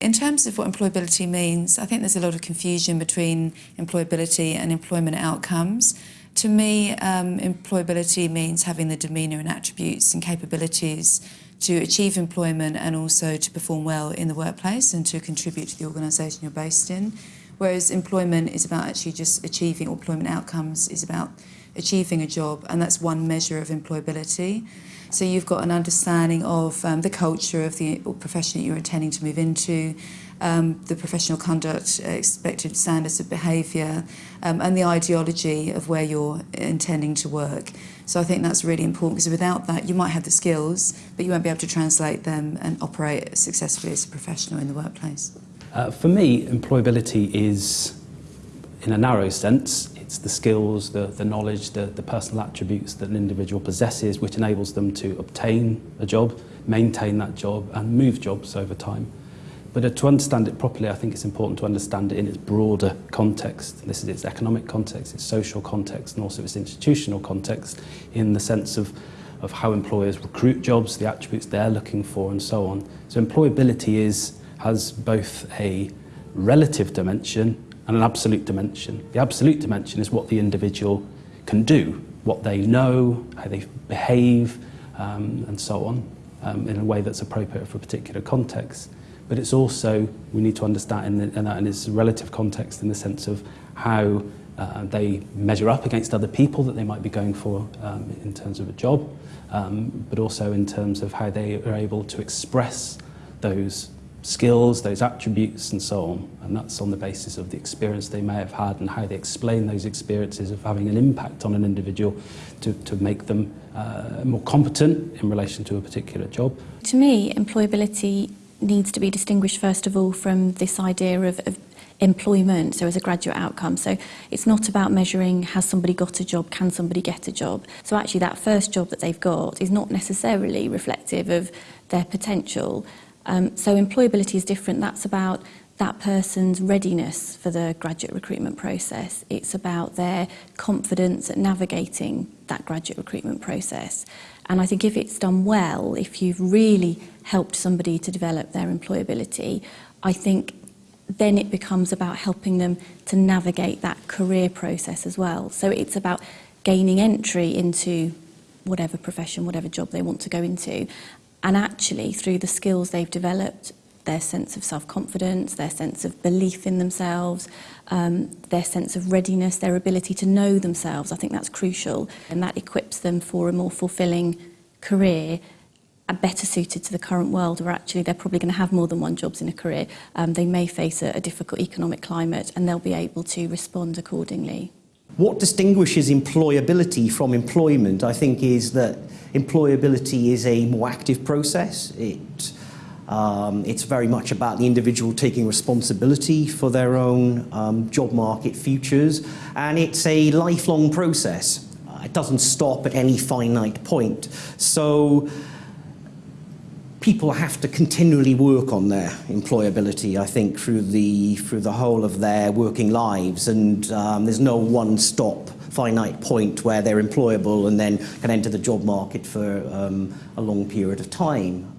In terms of what employability means, I think there's a lot of confusion between employability and employment outcomes. To me, um, employability means having the demeanour and attributes and capabilities to achieve employment and also to perform well in the workplace and to contribute to the organisation you're based in. Whereas employment is about actually just achieving, or employment outcomes is about achieving a job, and that's one measure of employability. So you've got an understanding of um, the culture of the profession that you're intending to move into, um, the professional conduct, uh, expected standards of behaviour, um, and the ideology of where you're intending to work. So I think that's really important because without that, you might have the skills, but you won't be able to translate them and operate successfully as a professional in the workplace. Uh, for me, employability is, in a narrow sense, It's the skills, the, the knowledge, the, the personal attributes that an individual possesses which enables them to obtain a job, maintain that job and move jobs over time. But uh, to understand it properly, I think it's important to understand it in its broader context. This is its economic context, its social context, and also its institutional context in the sense of, of how employers recruit jobs, the attributes they're looking for, and so on. So employability is, has both a relative dimension and an absolute dimension. The absolute dimension is what the individual can do, what they know, how they behave, um, and so on, um, in a way that's appropriate for a particular context. But it's also, we need to understand in, the, in that in its relative context in the sense of how uh, they measure up against other people that they might be going for um, in terms of a job, um, but also in terms of how they are able to express those skills, those attributes and so on. And that's on the basis of the experience they may have had and how they explain those experiences of having an impact on an individual to, to make them uh, more competent in relation to a particular job. To me, employability needs to be distinguished first of all from this idea of, of employment, so as a graduate outcome. So it's not about measuring has somebody got a job, can somebody get a job. So actually that first job that they've got is not necessarily reflective of their potential. Um, so employability is different. That's about that person's readiness for the graduate recruitment process. It's about their confidence at navigating that graduate recruitment process. And I think if it's done well, if you've really helped somebody to develop their employability, I think then it becomes about helping them to navigate that career process as well. So it's about gaining entry into whatever profession, whatever job they want to go into, And actually, through the skills they've developed, their sense of self-confidence, their sense of belief in themselves, um, their sense of readiness, their ability to know themselves. I think that's crucial and that equips them for a more fulfilling career are uh, better suited to the current world where actually they're probably going to have more than one jobs in a career. Um, they may face a, a difficult economic climate and they'll be able to respond accordingly. What distinguishes employability from employment, I think, is that employability is a more active process. It, um, it's very much about the individual taking responsibility for their own um, job market futures, and it's a lifelong process. It doesn't stop at any finite point. So people have to continually work on their employability, I think, through the, through the whole of their working lives. And um, there's no one-stop finite point where they're employable and then can enter the job market for um, a long period of time.